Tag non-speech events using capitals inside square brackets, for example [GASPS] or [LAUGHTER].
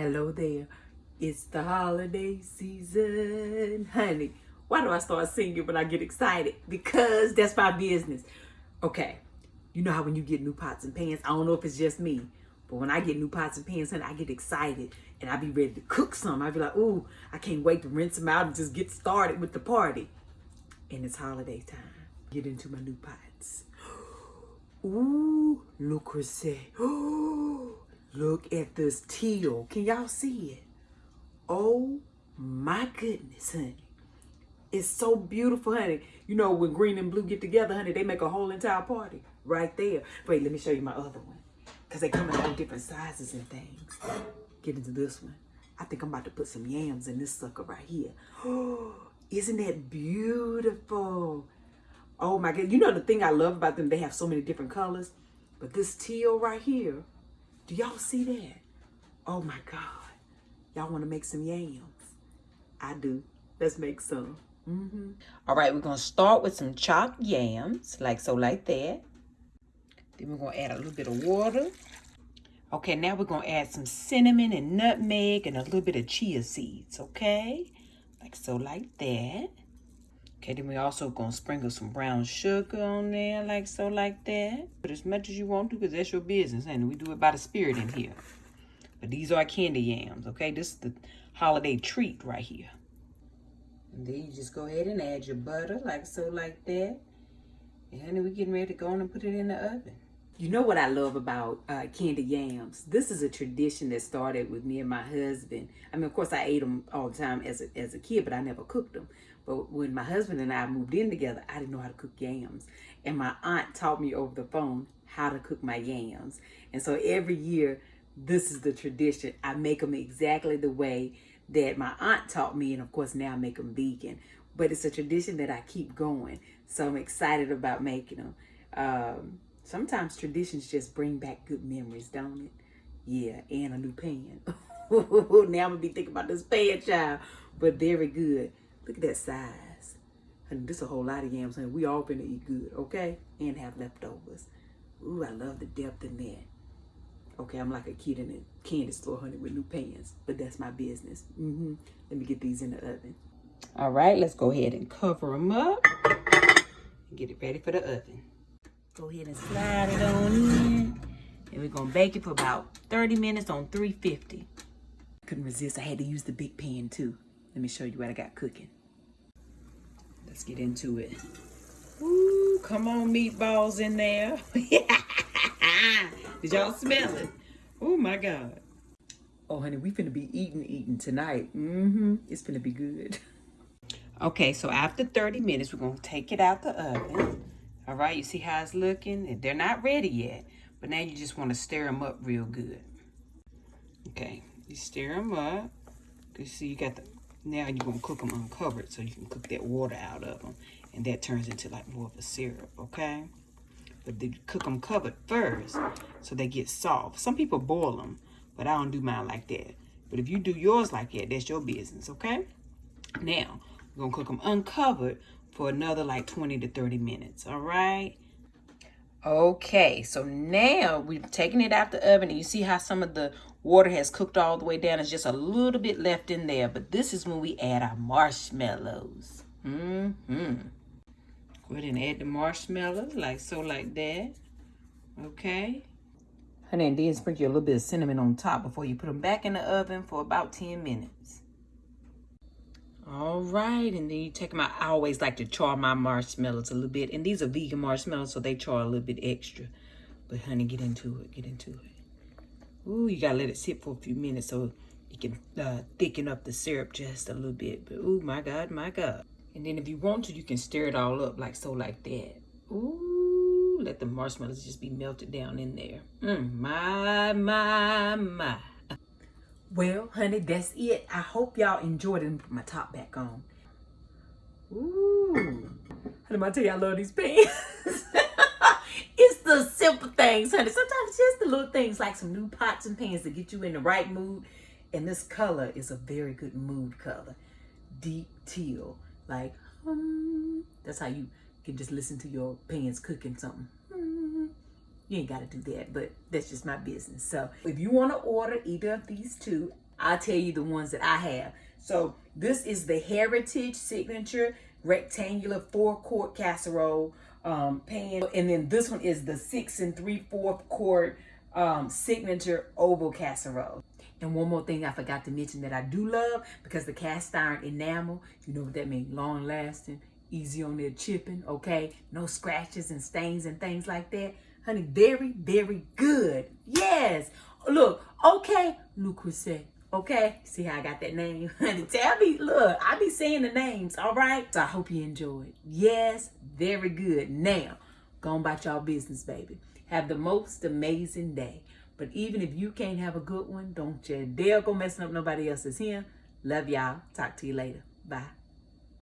Hello there. It's the holiday season. Honey, why do I start singing when I get excited? Because that's my business. Okay, you know how when you get new pots and pans, I don't know if it's just me, but when I get new pots and pans, honey, I get excited and I be ready to cook some. I be like, ooh, I can't wait to rinse them out and just get started with the party. And it's holiday time. Get into my new pots. [GASPS] Ooh, look, Chrissy. [GASPS] Ooh, look at this teal. Can y'all see it? Oh my goodness, honey. It's so beautiful, honey. You know, when green and blue get together, honey, they make a whole entire party right there. Wait, let me show you my other one. Because they come in all different sizes and things. Get into this one. I think I'm about to put some yams in this sucker right here. [GASPS] Isn't that beautiful? Oh my God. You know the thing I love about them, they have so many different colors. But this teal right here, do y'all see that? Oh my God. Y'all want to make some yams? I do. Let's make some. Mm -hmm. All right, we're going to start with some chopped yams, like so, like that. Then we're going to add a little bit of water. Okay, now we're going to add some cinnamon and nutmeg and a little bit of chia seeds, okay? Like so, like that. Okay, then we also to sprinkle some brown sugar on there, like so, like that. But as much as you want to, because that's your business, and we do it by the spirit in here. But these are candy yams, okay? This is the holiday treat right here. And then you just go ahead and add your butter, like so, like that. And then we're getting ready to go on and put it in the oven. You know what I love about uh, candy yams? This is a tradition that started with me and my husband. I mean, of course, I ate them all the time as a, as a kid, but I never cooked them. But when my husband and I moved in together, I didn't know how to cook yams. And my aunt taught me over the phone how to cook my yams. And so every year, this is the tradition. I make them exactly the way that my aunt taught me. And of course, now I make them vegan. But it's a tradition that I keep going. So I'm excited about making them. Um, Sometimes traditions just bring back good memories, don't it? Yeah, and a new pan. [LAUGHS] now I'm gonna be thinking about this pan, child. But very good. Look at that size. And this a whole lot of yams, honey. We all gonna eat good, okay? And have leftovers. Ooh, I love the depth in that. Okay, I'm like a kid in a candy store, honey, with new pans. But that's my business. Mm -hmm. Let me get these in the oven. All right, let's go ahead and cover them up. And get it ready for the oven. Go ahead and slide it on in. And we're gonna bake it for about 30 minutes on 350. Couldn't resist, I had to use the big pan too. Let me show you what I got cooking. Let's get into it. Ooh, come on meatballs in there. [LAUGHS] Did y'all smell it? Oh my God. Oh honey, we finna be eating, eating tonight. Mm-hmm, it's finna be good. [LAUGHS] Okay, so after 30 minutes, we're gonna take it out the oven. All right, you see how it's looking? They're not ready yet, but now you just want to stir them up real good. Okay, you stir them up. You see, you got the, now you're going to cook them uncovered so you can cook that water out of them. And that turns into like more of a syrup, okay? But they cook them covered first so they get soft. Some people boil them, but I don't do mine like that. But if you do yours like that, that's your business, okay? Now, we're going to cook them uncovered for another like 20 to 30 minutes, all right? Okay, so now we've taken it out the oven and you see how some of the water has cooked all the way down. It's just a little bit left in there, but this is when we add our marshmallows. Mm-hmm. Go ahead and add the marshmallows like so, like that. Okay. Honey, and then sprinkle a little bit of cinnamon on top before you put them back in the oven for about 10 minutes. All right, and then you take them out. I always like to char my marshmallows a little bit. And these are vegan marshmallows, so they char a little bit extra. But honey, get into it, get into it. Ooh, you gotta let it sit for a few minutes so you can uh, thicken up the syrup just a little bit. But ooh, my God, my God. And then if you want to, you can stir it all up like so, like that. Ooh, let the marshmallows just be melted down in there. Mm, my, my, my. Well, honey, that's it. I hope y'all enjoyed it. Put my top back on. Ooh. Honey, I tell you I love these pants. [LAUGHS] it's the simple things, honey. Sometimes just the little things like some new pots and pans to get you in the right mood. And this color is a very good mood color. Deep teal. Like, um, that's how you can just listen to your pans cooking something. You ain't got to do that, but that's just my business. So if you want to order either of these two, I'll tell you the ones that I have. So this is the Heritage Signature Rectangular Four Quart Casserole um, pan. And then this one is the six and three fourth quart um, Signature Oval Casserole. And one more thing I forgot to mention that I do love because the cast iron enamel, you know what that means, long lasting, easy on their chipping, okay? No scratches and stains and things like that. Honey, very, very good. Yes. Look, okay, Le Creuset. Okay, see how I got that name? [LAUGHS] Honey, tell me, look, I be saying the names, all right? So I hope you enjoyed. Yes, very good. Now, go on about y'all business, baby. Have the most amazing day. But even if you can't have a good one, don't you dare go messing up nobody else's here. Love y'all. Talk to you later. Bye.